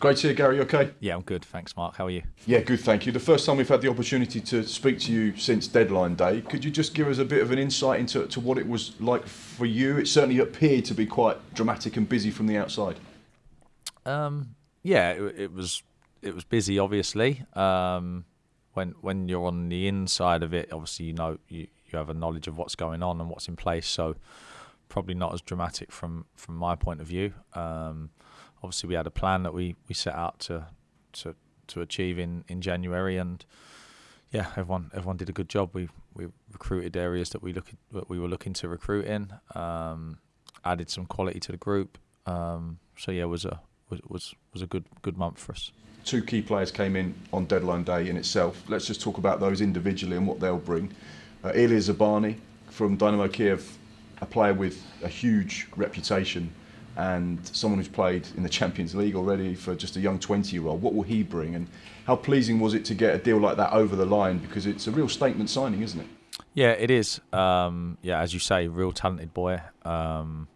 Great to hear, Gary. Okay. Yeah, I'm good. Thanks, Mark. How are you? Yeah, good. Thank you. The first time we've had the opportunity to speak to you since deadline day. Could you just give us a bit of an insight into to what it was like for you? It certainly appeared to be quite dramatic and busy from the outside. Um, yeah, it, it was it was busy. Obviously, um, when when you're on the inside of it, obviously you know you, you have a knowledge of what's going on and what's in place. So probably not as dramatic from from my point of view. Um, obviously we had a plan that we, we set out to to to achieve in, in January and yeah everyone everyone did a good job. We we recruited areas that we look that we were looking to recruit in um, added some quality to the group um, so yeah it was a was, was was a good good month for us. Two key players came in on deadline day in itself. Let's just talk about those individually and what they'll bring. Uh, Ilya Zabarnyi from Dynamo Kiev a player with a huge reputation and someone who's played in the Champions League already for just a young 20 year old. What will he bring? And how pleasing was it to get a deal like that over the line? Because it's a real statement signing, isn't it? Yeah, it is. Um, yeah, as you say, real talented boy. Um,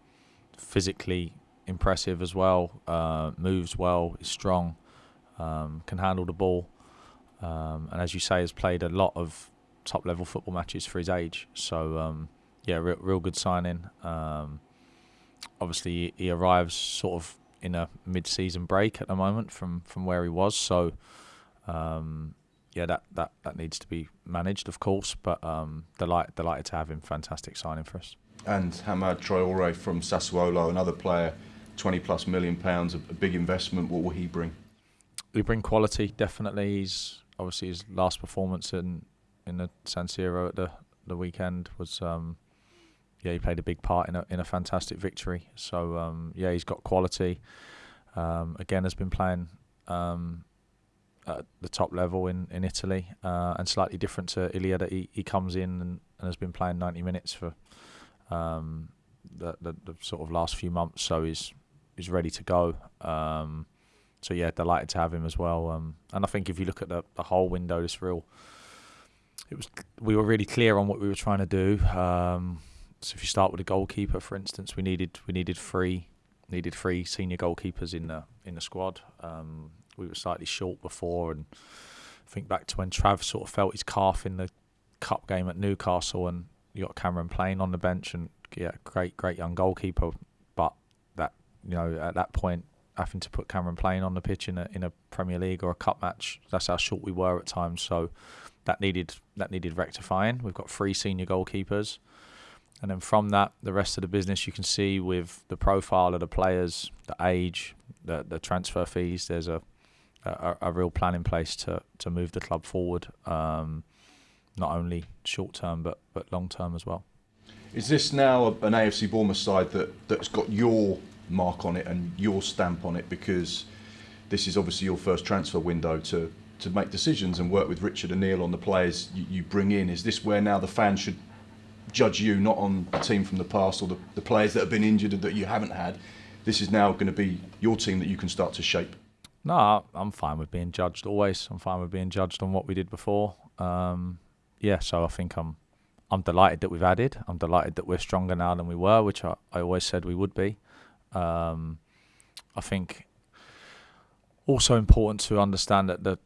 physically impressive as well. Uh, moves well. Is strong. Um, can handle the ball. Um, and as you say, has played a lot of top level football matches for his age. So um, yeah, real, real good signing. Um, obviously he arrives sort of in a mid-season break at the moment from from where he was. So um, yeah, that, that that needs to be managed, of course. But um, delight, delighted to have him. Fantastic signing for us. And Hamed Traore from Sassuolo, another player, twenty plus million pounds, a big investment. What will he bring? He bring quality. Definitely, he's obviously his last performance in in the San Siro at the the weekend was um, yeah, he played a big part in a in a fantastic victory. So um, yeah, he's got quality. Um, again, has been playing um, at the top level in in Italy, uh, and slightly different to Ilya that he, he comes in and, and has been playing 90 minutes for um, the, the, the sort of last few months. So he's he's ready to go. Um, so yeah, delighted to have him as well. Um, and I think if you look at the the whole window, this real. It was we were really clear on what we were trying to do. So if you start with a goalkeeper, for instance, we needed we needed three needed three senior goalkeepers in the in the squad. Um, we were slightly short before, and think back to when Trav sort of felt his calf in the cup game at Newcastle, and you got Cameron Plain on the bench, and yeah, great great young goalkeeper. But that you know at that point, having to put Cameron Plain on the pitch in a in a Premier League or a cup match, that's how short we were at times. So that needed that needed rectifying. We've got three senior goalkeepers. And then from that, the rest of the business you can see with the profile of the players, the age, the the transfer fees. There's a a, a real plan in place to to move the club forward, um, not only short term but but long term as well. Is this now an AFC Bournemouth side that that's got your mark on it and your stamp on it because this is obviously your first transfer window to to make decisions and work with Richard O'Neill on the players you, you bring in? Is this where now the fans should judge you not on the team from the past or the, the players that have been injured that you haven't had. This is now going to be your team that you can start to shape. No, I'm fine with being judged always. I'm fine with being judged on what we did before. Um, yeah, so I think I'm I'm delighted that we've added. I'm delighted that we're stronger now than we were, which I, I always said we would be. Um, I think also important to understand that the,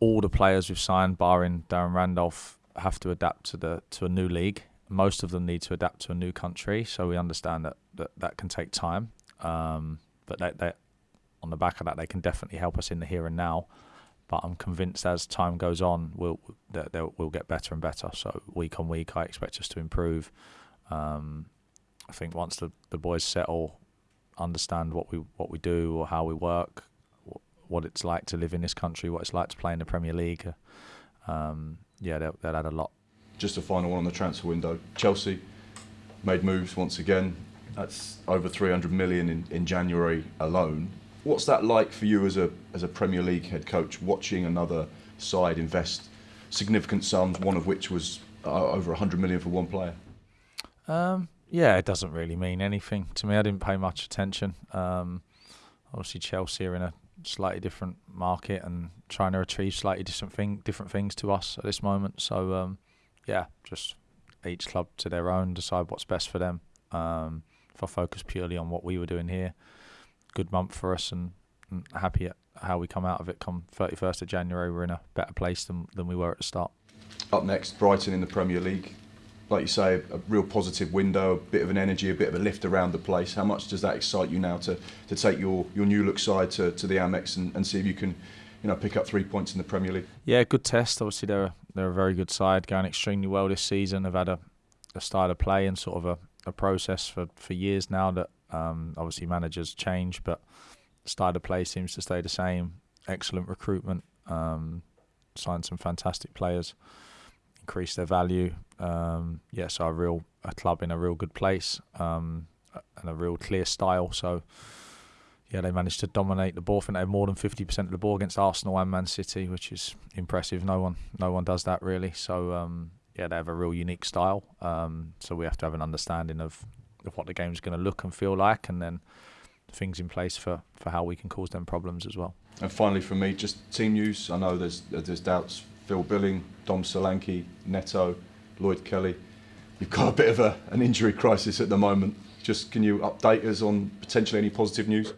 all the players we've signed, barring Darren Randolph, have to adapt to the to a new league most of them need to adapt to a new country, so we understand that that, that can take time. Um, but they, they, on the back of that, they can definitely help us in the here and now. But I'm convinced as time goes on, we'll that we'll get better and better. So week on week, I expect us to improve. Um, I think once the, the boys settle, understand what we what we do or how we work, what it's like to live in this country, what it's like to play in the Premier League. Um, yeah, they'll, they'll add a lot just a final one on the transfer window. Chelsea made moves once again. That's over 300 million in, in January alone. What's that like for you as a as a Premier League head coach, watching another side invest significant sums, one of which was uh, over 100 million for one player? Um, yeah, it doesn't really mean anything to me. I didn't pay much attention. Um, obviously, Chelsea are in a slightly different market and trying to achieve slightly different thing, different things to us at this moment. So um, yeah, just each club to their own, decide what's best for them. Um, if I focus purely on what we were doing here, good month for us, and and happy at how we come out of it. Come 31st of January, we're in a better place than than we were at the start. Up next, Brighton in the Premier League. Like you say, a real positive window, a bit of an energy, a bit of a lift around the place. How much does that excite you now to, to take your, your new look side to, to the Amex and, and see if you can you know, pick up three points in the Premier League? Yeah, good test. Obviously, they're a, they're a very good side, going extremely well this season. They've had a, a style of play and sort of a, a process for, for years now that um, obviously managers change, but style of play seems to stay the same. Excellent recruitment, um, signed some fantastic players, increased their value. Um, yeah, so a real a club in a real good place um, and a real clear style. So yeah, they managed to dominate the ball. I think they had more than fifty percent of the ball against Arsenal and Man City, which is impressive. No one, no one does that really. So um, yeah, they have a real unique style. Um, so we have to have an understanding of, of what the game's going to look and feel like, and then things in place for, for how we can cause them problems as well. And finally, for me, just team news. I know there's there's doubts. Phil Billing, Dom Solanke, Neto, Lloyd Kelly. You've got a bit of a, an injury crisis at the moment. Just can you update us on potentially any positive news?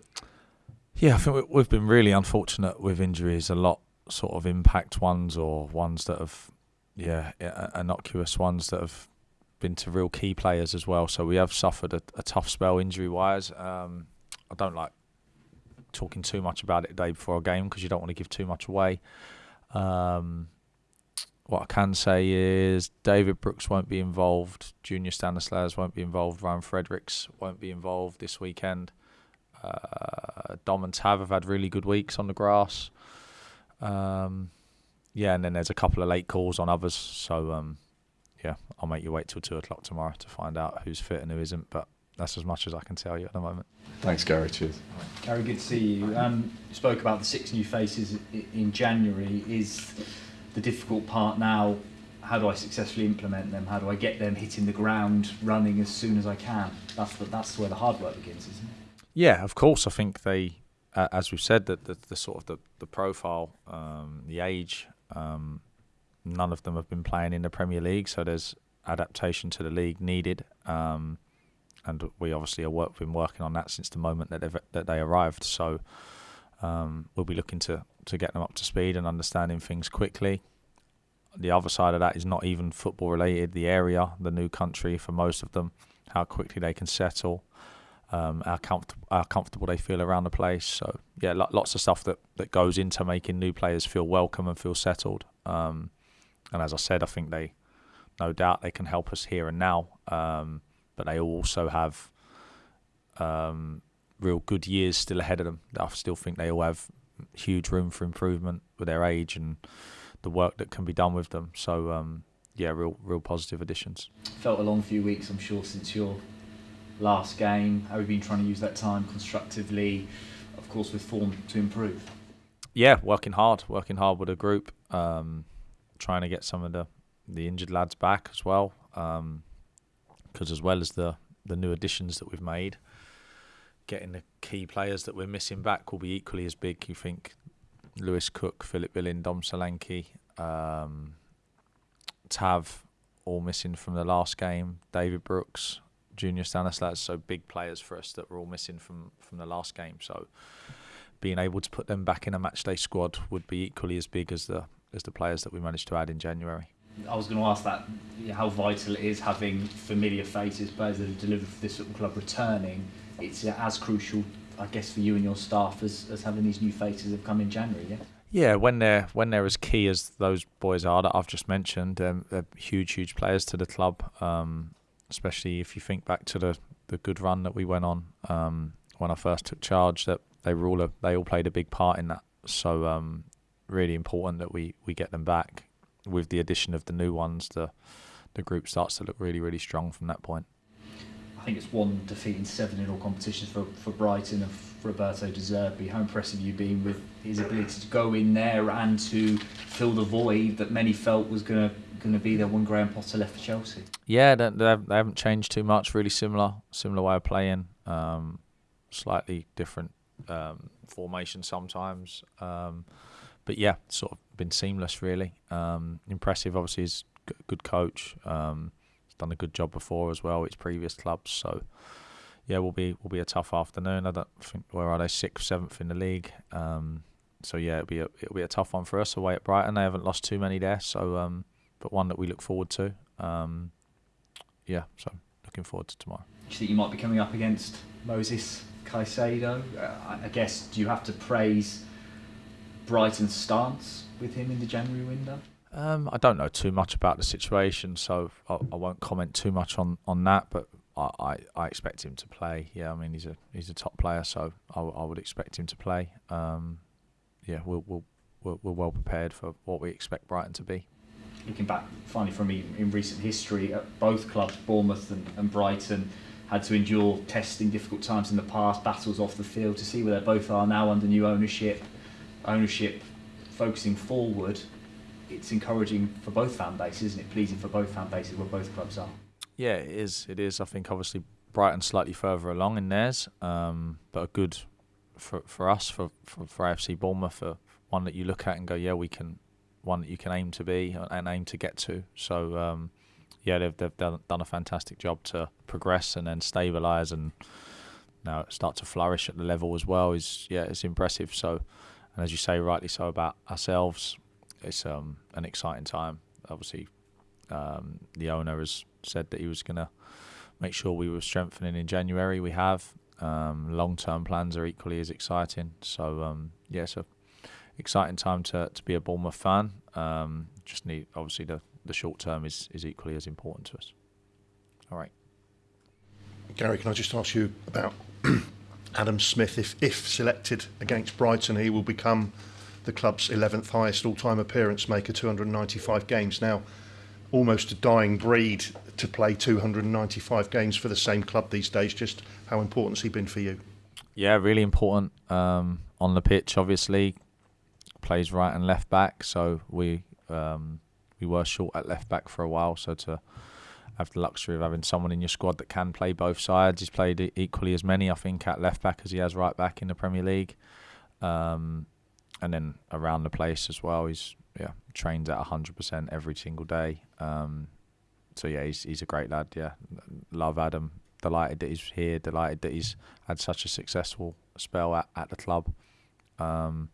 Yeah, I think we've been really unfortunate with injuries. A lot sort of impact ones or ones that have, yeah, innocuous ones that have been to real key players as well. So we have suffered a, a tough spell injury wise. Um, I don't like talking too much about it the day before a game because you don't want to give too much away. Um, what I can say is David Brooks won't be involved, Junior Stanislas won't be involved, Ryan Fredericks won't be involved this weekend. Uh, Dom and Tav have had really good weeks on the grass. Um, yeah, and then there's a couple of late calls on others. So um, yeah, I'll make you wait till two o'clock tomorrow to find out who's fit and who isn't. But that's as much as I can tell you at the moment. Thanks, Gary. Cheers. Gary, good to see you. Um, you spoke about the six new faces in January. Is the difficult part now? How do I successfully implement them? How do I get them hitting the ground running as soon as I can? That's the, that's where the hard work begins, isn't it? Yeah, of course. I think they, uh, as we've said, that the, the, sort of the, the profile, um, the age, um, none of them have been playing in the Premier League, so there's adaptation to the league needed. Um, and we obviously have work, been working on that since the moment that, that they arrived. So um, we'll be looking to, to get them up to speed and understanding things quickly. The other side of that is not even football related. The area, the new country for most of them, how quickly they can settle, um, how, how comfortable they feel around the place. So yeah, lots of stuff that, that goes into making new players feel welcome and feel settled. Um, and as I said, I think they, no doubt, they can help us here and now. Um, but they also have um, real good years still ahead of them. I still think they all have huge room for improvement with their age and the work that can be done with them. So um, yeah, real real positive additions. Felt a long few weeks, I'm sure, since your last game. Have you been trying to use that time constructively, of course, with form to improve? Yeah, working hard, working hard with a group, um, trying to get some of the the injured lads back as well. Um, because as well as the the new additions that we've made, getting the key players that we're missing back will be equally as big. You think Lewis Cook, Philip Billing, Dom Solanke, um, Tav, all missing from the last game. David Brooks, Junior Stanislas, so big players for us that were all missing from from the last game. So being able to put them back in a matchday squad would be equally as big as the as the players that we managed to add in January. I was going to ask that how vital it is having familiar faces, players that have delivered for this club returning. It's as crucial, I guess, for you and your staff as, as having these new faces have come in January. Yeah. Yeah, when they're when they're as key as those boys are that I've just mentioned, um, they're huge, huge players to the club. Um, especially if you think back to the, the good run that we went on um, when I first took charge. That they were all a, they all played a big part in that. So um, really important that we, we get them back with the addition of the new ones, the the group starts to look really, really strong from that point. I think it's one defeat in seven in all competitions for, for Brighton and for Roberto De Zerbi. How impressive you've been with his ability to go in there and to fill the void that many felt was going to going to be there when Graham Potter left for Chelsea. Yeah, they, they haven't changed too much. Really similar, similar way of playing. Um, slightly different um, formation sometimes. Um, but yeah, sort of been seamless really. Um, impressive, obviously, a good coach. Um, he's done a good job before as well. His previous clubs, so yeah, will be will be a tough afternoon. I don't think where are they sixth, seventh in the league. Um, so yeah, it'll be a it'll be a tough one for us away at Brighton. They haven't lost too many there, so um, but one that we look forward to. Um, yeah, so looking forward to tomorrow. Do you think you might be coming up against Moses Caicedo? Uh, I guess do you have to praise Brighton's stance with him in the January window? Um, I don't know too much about the situation, so I, I won't comment too much on, on that. But I, I, I, expect him to play. Yeah, I mean he's a he's a top player, so I, I would expect him to play. Um, yeah, we'll, we'll, we're, we're well prepared for what we expect Brighton to be. Looking back, finally from me in recent history, both clubs, Bournemouth and, and Brighton, had to endure testing difficult times in the past, battles off the field to see where they both are now under new ownership. Ownership focusing forward, it's encouraging for both fan bases, isn't it? Pleasing for both fan bases where both clubs are. Yeah, it is. It is. I think obviously Brighton slightly further along in theirs, um, but a good for for us for, for for AFC Bournemouth, for one that you look at and go, yeah, we can, one that you can aim to be and aim to get to. So um, yeah, they've they've done, a fantastic job to progress and then stabilise and now start to flourish at the level as well. Is yeah, it's impressive. So, and as you say, rightly so about ourselves, it's um, an exciting time. Obviously, um, the owner has said that he was going to make sure we were strengthening in January. We have. Um, long-term plans are equally as exciting. So um, yeah, so exciting time to, to be a Bournemouth fan. Um, just need obviously the, the short term is, is equally as important to us. All right. Gary, can I just ask you about Adam Smith? If if selected against Brighton, he will become the club's 11th highest all-time appearance maker, 295 games. Now, almost a dying breed to play 295 games for the same club these days. Just how important has he been for you? Yeah, really important um, on the pitch. Obviously, plays right and left back, so we um, we were short at left back for a while. So to have the luxury of having someone in your squad that can play both sides, he's played equally as many, I think, at left back as he has right back in the Premier League. Um, and then around the place as well. He's yeah trains at hundred percent every single day. Um, so yeah, he's he's a great lad. Yeah, love Adam. Delighted that he's here. Delighted that he's had such a successful spell at, at the club. Um,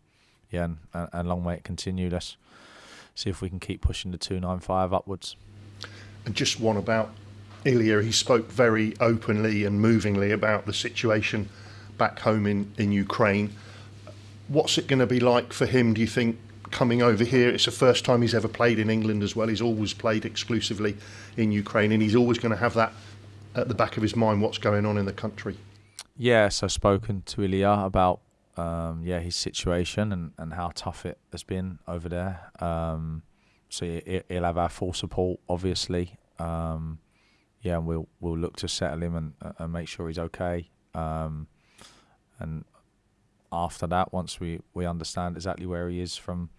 yeah, and, and, long may it continue. Let's see if we can keep pushing the two nine five upwards. And just one about Ilya. He spoke very openly and movingly about the situation back home in in Ukraine what's it going to be like for him, do you think, coming over here? It's the first time he's ever played in England as well. He's always played exclusively in Ukraine, and he's always going to have that at the back of his mind what's going on in the country. Yes, I've spoken to Ilya about um, yeah his situation and, and how tough it has been over there. Um, so he'll have our full support, obviously. Um, yeah, and we'll we'll look to settle him and, and make sure he's okay. Um, and after that, once we, we understand exactly where he is from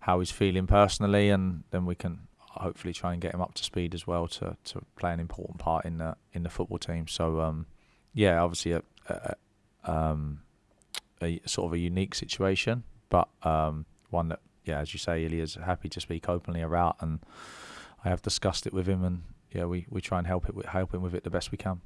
how he's feeling personally, and then we can hopefully try and get him up to speed as well to, to play an important part in the in the football team. So um, yeah, obviously a, a, um, a, sort of a unique situation, but um, one that yeah, as you say, Ilya's happy to speak openly about, and I have discussed it with him, and yeah, we, we try and help it help him with it the best we can.